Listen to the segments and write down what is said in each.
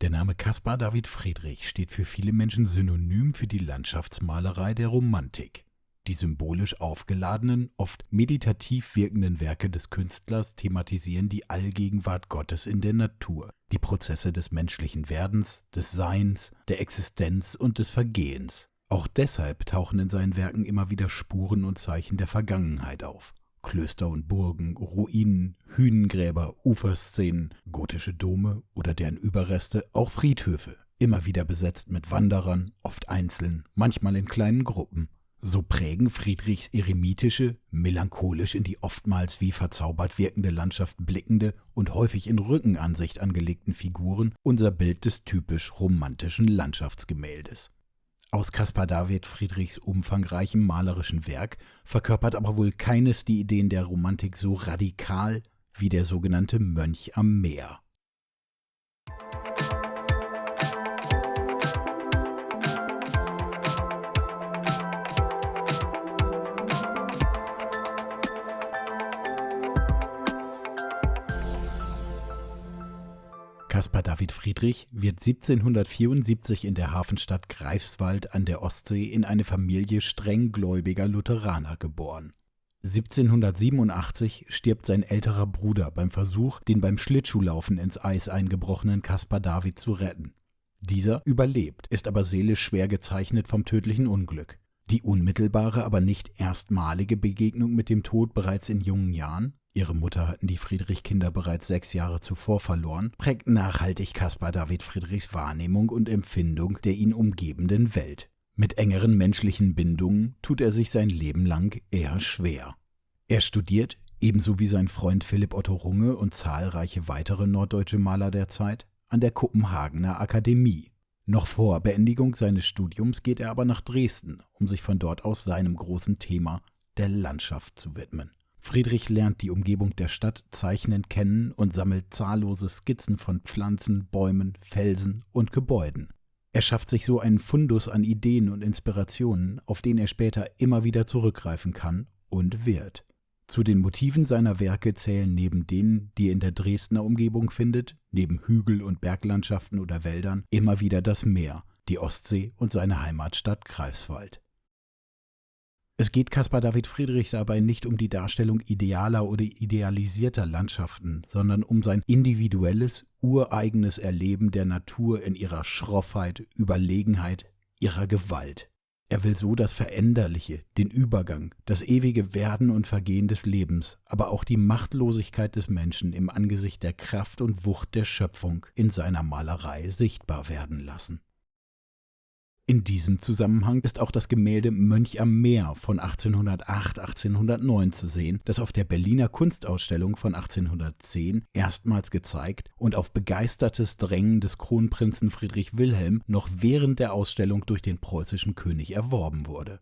Der Name Caspar David Friedrich steht für viele Menschen synonym für die Landschaftsmalerei der Romantik. Die symbolisch aufgeladenen, oft meditativ wirkenden Werke des Künstlers thematisieren die Allgegenwart Gottes in der Natur, die Prozesse des menschlichen Werdens, des Seins, der Existenz und des Vergehens. Auch deshalb tauchen in seinen Werken immer wieder Spuren und Zeichen der Vergangenheit auf. Klöster und Burgen, Ruinen, Hünengräber, Uferszenen, gotische Dome oder deren Überreste, auch Friedhöfe, immer wieder besetzt mit Wanderern, oft einzeln, manchmal in kleinen Gruppen. So prägen Friedrichs eremitische, melancholisch in die oftmals wie verzaubert wirkende Landschaft blickende und häufig in Rückenansicht angelegten Figuren unser Bild des typisch romantischen Landschaftsgemäldes aus Caspar David Friedrichs umfangreichem malerischen Werk verkörpert aber wohl keines die Ideen der Romantik so radikal wie der sogenannte Mönch am Meer. David Friedrich wird 1774 in der Hafenstadt Greifswald an der Ostsee in eine Familie strenggläubiger Lutheraner geboren. 1787 stirbt sein älterer Bruder beim Versuch, den beim Schlittschuhlaufen ins Eis eingebrochenen Caspar David zu retten. Dieser überlebt, ist aber seelisch schwer gezeichnet vom tödlichen Unglück. Die unmittelbare, aber nicht erstmalige Begegnung mit dem Tod bereits in jungen Jahren Ihre Mutter hatten die Friedrich-Kinder bereits sechs Jahre zuvor verloren, prägt nachhaltig Caspar David Friedrichs Wahrnehmung und Empfindung der ihn umgebenden Welt. Mit engeren menschlichen Bindungen tut er sich sein Leben lang eher schwer. Er studiert, ebenso wie sein Freund Philipp Otto Runge und zahlreiche weitere norddeutsche Maler der Zeit, an der Kopenhagener Akademie. Noch vor Beendigung seines Studiums geht er aber nach Dresden, um sich von dort aus seinem großen Thema der Landschaft zu widmen. Friedrich lernt die Umgebung der Stadt zeichnend kennen und sammelt zahllose Skizzen von Pflanzen, Bäumen, Felsen und Gebäuden. Er schafft sich so einen Fundus an Ideen und Inspirationen, auf den er später immer wieder zurückgreifen kann und wird. Zu den Motiven seiner Werke zählen neben denen, die er in der Dresdner Umgebung findet, neben Hügel- und Berglandschaften oder Wäldern, immer wieder das Meer, die Ostsee und seine Heimatstadt Greifswald. Es geht Caspar David Friedrich dabei nicht um die Darstellung idealer oder idealisierter Landschaften, sondern um sein individuelles, ureigenes Erleben der Natur in ihrer Schroffheit, Überlegenheit, ihrer Gewalt. Er will so das Veränderliche, den Übergang, das ewige Werden und Vergehen des Lebens, aber auch die Machtlosigkeit des Menschen im Angesicht der Kraft und Wucht der Schöpfung in seiner Malerei sichtbar werden lassen. In diesem Zusammenhang ist auch das Gemälde Mönch am Meer von 1808-1809 zu sehen, das auf der Berliner Kunstausstellung von 1810 erstmals gezeigt und auf begeistertes Drängen des Kronprinzen Friedrich Wilhelm noch während der Ausstellung durch den preußischen König erworben wurde.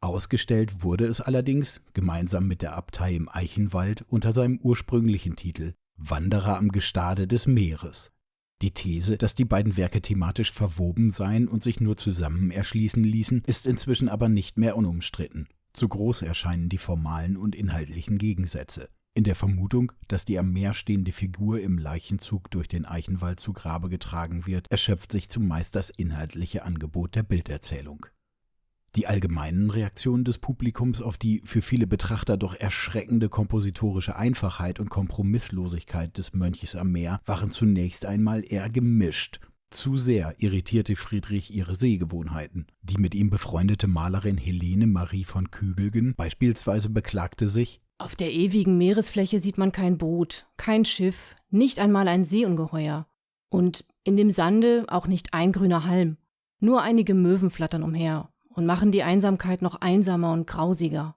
Ausgestellt wurde es allerdings, gemeinsam mit der Abtei im Eichenwald, unter seinem ursprünglichen Titel Wanderer am Gestade des Meeres die These, dass die beiden Werke thematisch verwoben seien und sich nur zusammen erschließen ließen, ist inzwischen aber nicht mehr unumstritten. Zu groß erscheinen die formalen und inhaltlichen Gegensätze. In der Vermutung, dass die am Meer stehende Figur im Leichenzug durch den Eichenwald zu Grabe getragen wird, erschöpft sich zumeist das inhaltliche Angebot der Bilderzählung. Die allgemeinen Reaktionen des Publikums auf die für viele Betrachter doch erschreckende kompositorische Einfachheit und Kompromisslosigkeit des Mönches am Meer waren zunächst einmal eher gemischt. Zu sehr irritierte Friedrich ihre Sehgewohnheiten. Die mit ihm befreundete Malerin Helene Marie von Kügelgen beispielsweise beklagte sich, auf der ewigen Meeresfläche sieht man kein Boot, kein Schiff, nicht einmal ein Seeungeheuer. Und in dem Sande auch nicht ein grüner Halm. Nur einige Möwen flattern umher und machen die Einsamkeit noch einsamer und grausiger.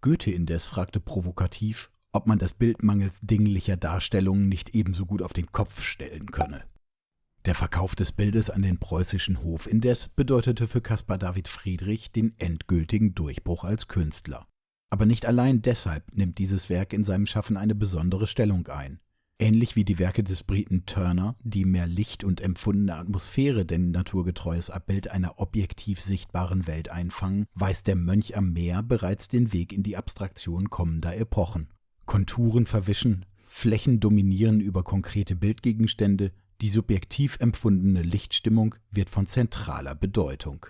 Goethe indes fragte provokativ, ob man das Bild mangels dinglicher Darstellungen nicht ebenso gut auf den Kopf stellen könne. Der Verkauf des Bildes an den preußischen Hof indes bedeutete für Caspar David Friedrich den endgültigen Durchbruch als Künstler. Aber nicht allein deshalb nimmt dieses Werk in seinem Schaffen eine besondere Stellung ein. Ähnlich wie die Werke des Briten Turner, die mehr Licht und empfundene Atmosphäre denn naturgetreues Abbild einer objektiv sichtbaren Welt einfangen, weist der Mönch am Meer bereits den Weg in die Abstraktion kommender Epochen. Konturen verwischen, Flächen dominieren über konkrete Bildgegenstände, Die subjektiv empfundene Lichtstimmung wird von zentraler Bedeutung.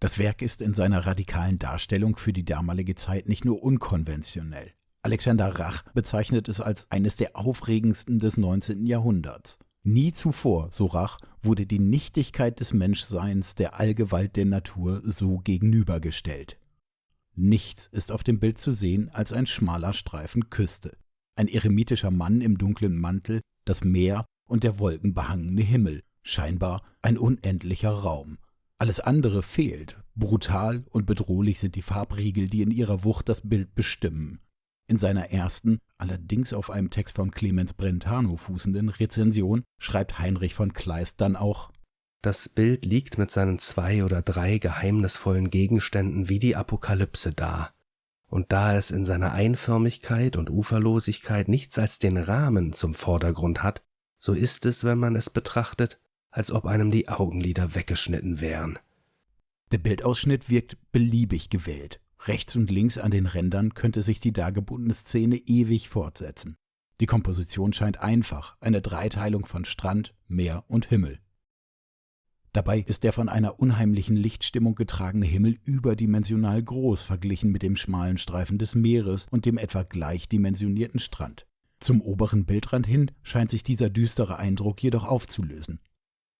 Das Werk ist in seiner radikalen Darstellung für die damalige Zeit nicht nur unkonventionell. Alexander Rach bezeichnet es als eines der aufregendsten des 19. Jahrhunderts. Nie zuvor, so Rach, wurde die Nichtigkeit des Menschseins der Allgewalt der Natur so gegenübergestellt. Nichts ist auf dem Bild zu sehen als ein schmaler Streifen Küste, ein eremitischer Mann im dunklen Mantel, das Meer und der wolkenbehangene Himmel, scheinbar ein unendlicher Raum. Alles andere fehlt, brutal und bedrohlich sind die Farbriegel, die in ihrer Wucht das Bild bestimmen. In seiner ersten, allerdings auf einem Text von Clemens Brentano fußenden Rezension schreibt Heinrich von Kleist dann auch Das Bild liegt mit seinen zwei oder drei geheimnisvollen Gegenständen wie die Apokalypse da. Und da es in seiner Einförmigkeit und Uferlosigkeit nichts als den Rahmen zum Vordergrund hat, so ist es, wenn man es betrachtet, als ob einem die Augenlider weggeschnitten wären. Der Bildausschnitt wirkt beliebig gewählt. Rechts und links an den Rändern könnte sich die dargebundene Szene ewig fortsetzen. Die Komposition scheint einfach, eine Dreiteilung von Strand, Meer und Himmel. Dabei ist der von einer unheimlichen Lichtstimmung getragene Himmel überdimensional groß verglichen mit dem schmalen Streifen des Meeres und dem etwa gleichdimensionierten Strand. Zum oberen Bildrand hin scheint sich dieser düstere Eindruck jedoch aufzulösen.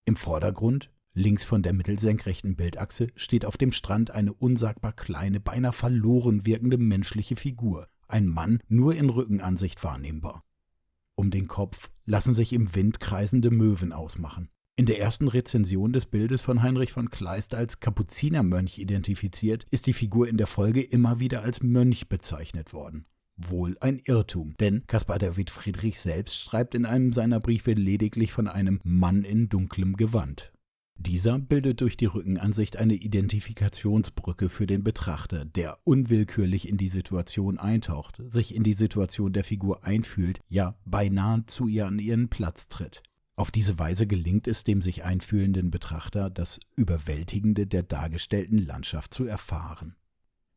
Im Vordergrund, links von der mittelsenkrechten Bildachse, steht auf dem Strand eine unsagbar kleine, beinahe verloren wirkende menschliche Figur, ein Mann nur in Rückenansicht wahrnehmbar. Um den Kopf lassen sich im Wind kreisende Möwen ausmachen. In der ersten Rezension des Bildes von Heinrich von Kleist als Kapuzinermönch identifiziert, ist die Figur in der Folge immer wieder als Mönch bezeichnet worden. Wohl ein Irrtum, denn Caspar David Friedrich selbst schreibt in einem seiner Briefe lediglich von einem Mann in dunklem Gewand. Dieser bildet durch die Rückenansicht eine Identifikationsbrücke für den Betrachter, der unwillkürlich in die Situation eintaucht, sich in die Situation der Figur einfühlt, ja beinahe zu ihr an ihren Platz tritt. Auf diese Weise gelingt es dem sich einfühlenden Betrachter, das Überwältigende der dargestellten Landschaft zu erfahren.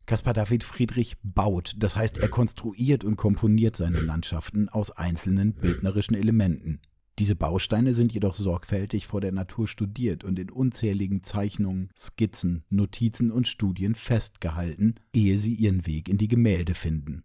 Caspar David Friedrich baut, das heißt er konstruiert und komponiert seine Landschaften aus einzelnen bildnerischen Elementen. Diese Bausteine sind jedoch sorgfältig vor der Natur studiert und in unzähligen Zeichnungen, Skizzen, Notizen und Studien festgehalten, ehe sie ihren Weg in die Gemälde finden.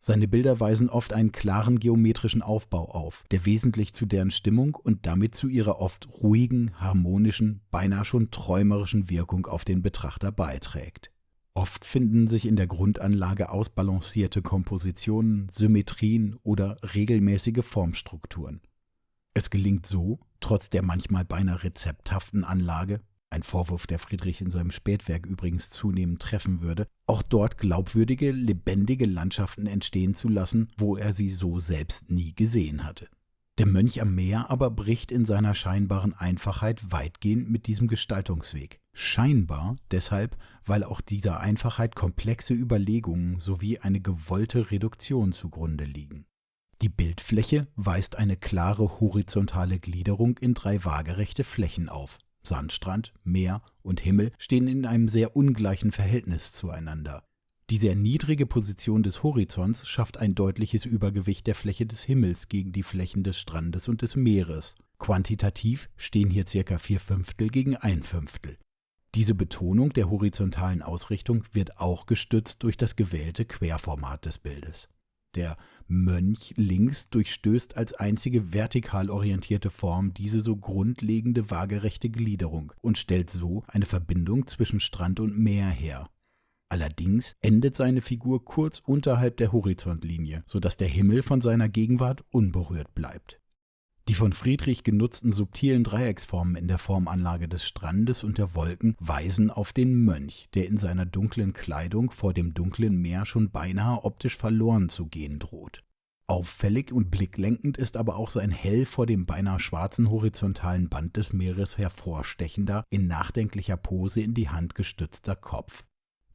Seine Bilder weisen oft einen klaren geometrischen Aufbau auf, der wesentlich zu deren Stimmung und damit zu ihrer oft ruhigen, harmonischen, beinahe schon träumerischen Wirkung auf den Betrachter beiträgt. Oft finden sich in der Grundanlage ausbalancierte Kompositionen, Symmetrien oder regelmäßige Formstrukturen. Es gelingt so, trotz der manchmal beinahe rezepthaften Anlage, ein Vorwurf, der Friedrich in seinem Spätwerk übrigens zunehmend treffen würde, auch dort glaubwürdige, lebendige Landschaften entstehen zu lassen, wo er sie so selbst nie gesehen hatte. Der Mönch am Meer aber bricht in seiner scheinbaren Einfachheit weitgehend mit diesem Gestaltungsweg. Scheinbar deshalb, weil auch dieser Einfachheit komplexe Überlegungen sowie eine gewollte Reduktion zugrunde liegen. Die Bildfläche weist eine klare horizontale Gliederung in drei waagerechte Flächen auf. Sandstrand, Meer und Himmel stehen in einem sehr ungleichen Verhältnis zueinander. Die sehr niedrige Position des Horizonts schafft ein deutliches Übergewicht der Fläche des Himmels gegen die Flächen des Strandes und des Meeres. Quantitativ stehen hier circa vier Fünftel gegen ein Fünftel. Diese Betonung der horizontalen Ausrichtung wird auch gestützt durch das gewählte Querformat des Bildes. Der Mönch links durchstößt als einzige vertikal orientierte Form diese so grundlegende waagerechte Gliederung und stellt so eine Verbindung zwischen Strand und Meer her. Allerdings endet seine Figur kurz unterhalb der Horizontlinie, so dass der Himmel von seiner Gegenwart unberührt bleibt. Die von Friedrich genutzten subtilen Dreiecksformen in der Formanlage des Strandes und der Wolken weisen auf den Mönch, der in seiner dunklen Kleidung vor dem dunklen Meer schon beinahe optisch verloren zu gehen droht. Auffällig und blicklenkend ist aber auch sein hell vor dem beinahe schwarzen horizontalen Band des Meeres hervorstechender, in nachdenklicher Pose in die Hand gestützter Kopf.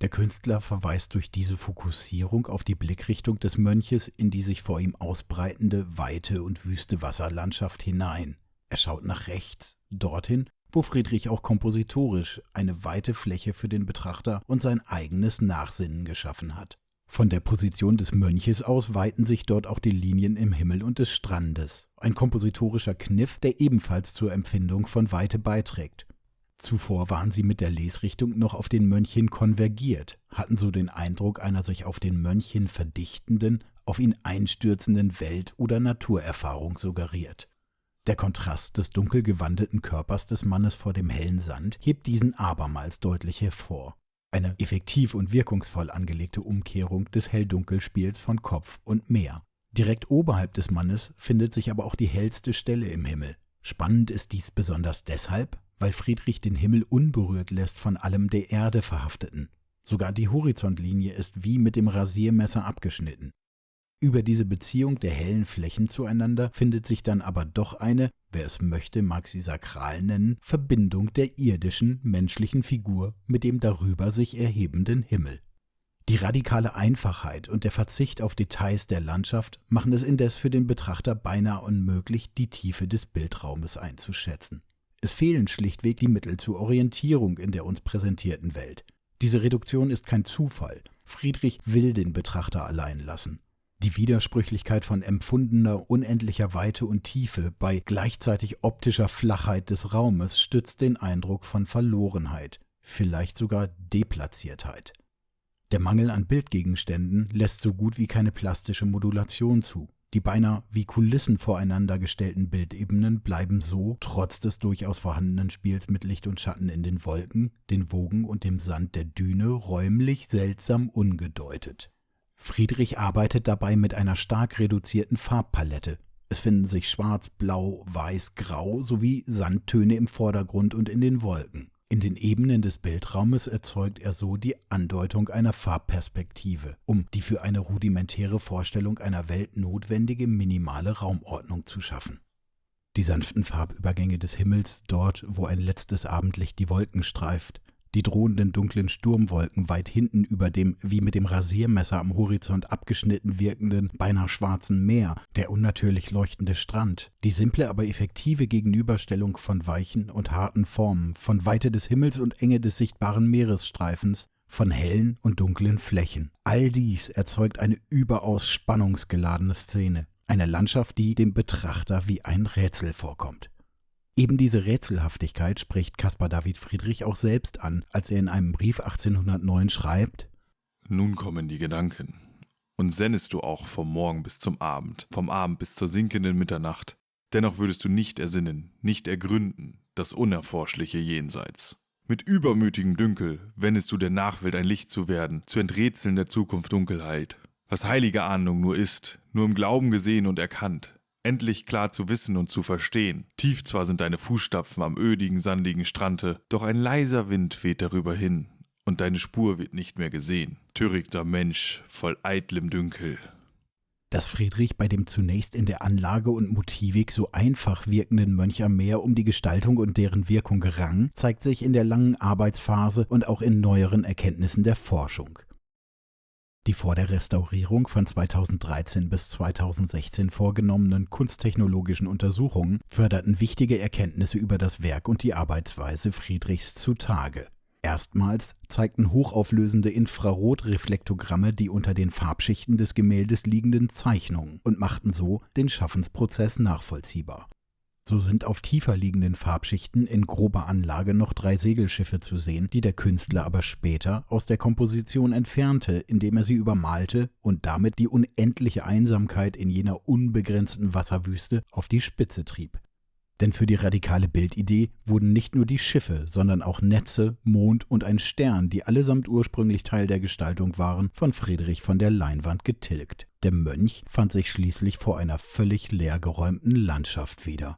Der Künstler verweist durch diese Fokussierung auf die Blickrichtung des Mönches in die sich vor ihm ausbreitende, weite und wüste Wasserlandschaft hinein. Er schaut nach rechts, dorthin, wo Friedrich auch kompositorisch eine weite Fläche für den Betrachter und sein eigenes Nachsinnen geschaffen hat. Von der Position des Mönches aus weiten sich dort auch die Linien im Himmel und des Strandes. Ein kompositorischer Kniff, der ebenfalls zur Empfindung von Weite beiträgt. Zuvor waren sie mit der Lesrichtung noch auf den Mönch konvergiert, hatten so den Eindruck einer sich auf den Mönch verdichtenden, auf ihn einstürzenden Welt- oder Naturerfahrung suggeriert. Der Kontrast des dunkel gewandeten Körpers des Mannes vor dem hellen Sand hebt diesen abermals deutlich hervor. Eine effektiv und wirkungsvoll angelegte Umkehrung des Hell-Dunkel-Spiels von Kopf und Meer. Direkt oberhalb des Mannes findet sich aber auch die hellste Stelle im Himmel. Spannend ist dies besonders deshalb, weil Friedrich den Himmel unberührt lässt von allem der Erde verhafteten. Sogar die Horizontlinie ist wie mit dem Rasiermesser abgeschnitten. Über diese Beziehung der hellen Flächen zueinander findet sich dann aber doch eine, wer es möchte, mag sie sakral nennen, Verbindung der irdischen, menschlichen Figur mit dem darüber sich erhebenden Himmel. Die radikale Einfachheit und der Verzicht auf Details der Landschaft machen es indes für den Betrachter beinahe unmöglich, die Tiefe des Bildraumes einzuschätzen. Es fehlen schlichtweg die Mittel zur Orientierung in der uns präsentierten Welt. Diese Reduktion ist kein Zufall. Friedrich will den Betrachter allein lassen. Die Widersprüchlichkeit von empfundener unendlicher Weite und Tiefe bei gleichzeitig optischer Flachheit des Raumes stützt den Eindruck von Verlorenheit, vielleicht sogar Deplatziertheit. Der Mangel an Bildgegenständen lässt so gut wie keine plastische Modulation zu. Die beinahe wie Kulissen voreinander gestellten Bildebenen bleiben so, trotz des durchaus vorhandenen Spiels mit Licht und Schatten in den Wolken, den Wogen und dem Sand der Düne, räumlich seltsam ungedeutet. Friedrich arbeitet dabei mit einer stark reduzierten Farbpalette. Es finden sich schwarz, blau, weiß, grau sowie Sandtöne im Vordergrund und in den Wolken. In den Ebenen des Bildraumes erzeugt er so die Andeutung einer Farbperspektive, um die für eine rudimentäre Vorstellung einer Welt notwendige minimale Raumordnung zu schaffen. Die sanften Farbübergänge des Himmels, dort, wo ein letztes Abendlicht die Wolken streift, die drohenden dunklen Sturmwolken weit hinten über dem wie mit dem Rasiermesser am Horizont abgeschnitten wirkenden, beinahe schwarzen Meer, der unnatürlich leuchtende Strand, die simple aber effektive Gegenüberstellung von weichen und harten Formen, von Weite des Himmels und Enge des sichtbaren Meeresstreifens, von hellen und dunklen Flächen. All dies erzeugt eine überaus spannungsgeladene Szene, eine Landschaft, die dem Betrachter wie ein Rätsel vorkommt. Eben diese Rätselhaftigkeit spricht Caspar David Friedrich auch selbst an, als er in einem Brief 1809 schreibt: Nun kommen die Gedanken. Und sennest du auch vom Morgen bis zum Abend, vom Abend bis zur sinkenden Mitternacht, dennoch würdest du nicht ersinnen, nicht ergründen, das unerforschliche Jenseits. Mit übermütigem Dünkel wendest du der Nachwelt ein Licht zu werden, zu enträtseln der Zukunft Dunkelheit. Was heilige Ahnung nur ist, nur im Glauben gesehen und erkannt, endlich klar zu wissen und zu verstehen. Tief zwar sind deine Fußstapfen am ödigen, sandigen Strande, doch ein leiser Wind weht darüber hin, und deine Spur wird nicht mehr gesehen. Törichter Mensch, voll eitlem Dünkel. Dass Friedrich bei dem zunächst in der Anlage und Motivik so einfach wirkenden Mönch am Meer um die Gestaltung und deren Wirkung rang, zeigt sich in der langen Arbeitsphase und auch in neueren Erkenntnissen der Forschung. Die vor der Restaurierung von 2013 bis 2016 vorgenommenen kunsttechnologischen Untersuchungen förderten wichtige Erkenntnisse über das Werk und die Arbeitsweise Friedrichs zutage. Erstmals zeigten hochauflösende Infrarotreflektogramme die unter den Farbschichten des Gemäldes liegenden Zeichnungen und machten so den Schaffensprozess nachvollziehbar. So sind auf tiefer liegenden Farbschichten in grober Anlage noch drei Segelschiffe zu sehen, die der Künstler aber später aus der Komposition entfernte, indem er sie übermalte und damit die unendliche Einsamkeit in jener unbegrenzten Wasserwüste auf die Spitze trieb. Denn für die radikale Bildidee wurden nicht nur die Schiffe, sondern auch Netze, Mond und ein Stern, die allesamt ursprünglich Teil der Gestaltung waren, von Friedrich von der Leinwand getilgt. Der Mönch fand sich schließlich vor einer völlig leergeräumten Landschaft wieder.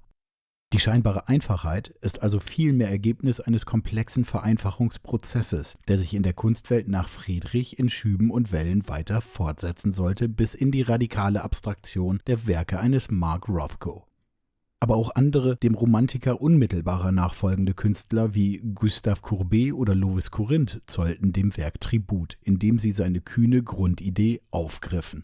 Die scheinbare Einfachheit ist also vielmehr Ergebnis eines komplexen Vereinfachungsprozesses, der sich in der Kunstwelt nach Friedrich in Schüben und Wellen weiter fortsetzen sollte bis in die radikale Abstraktion der Werke eines Mark Rothko. Aber auch andere dem Romantiker unmittelbarer nachfolgende Künstler wie Gustave Courbet oder Lovis Corinth zollten dem Werk Tribut, indem sie seine kühne Grundidee aufgriffen.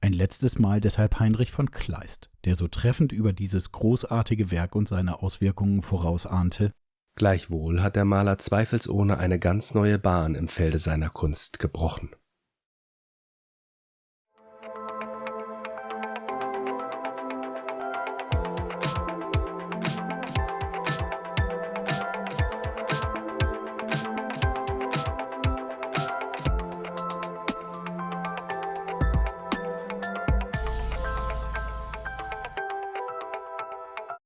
Ein letztes Mal deshalb Heinrich von Kleist, der so treffend über dieses großartige Werk und seine Auswirkungen vorausahnte. Gleichwohl hat der Maler zweifelsohne eine ganz neue Bahn im Felde seiner Kunst gebrochen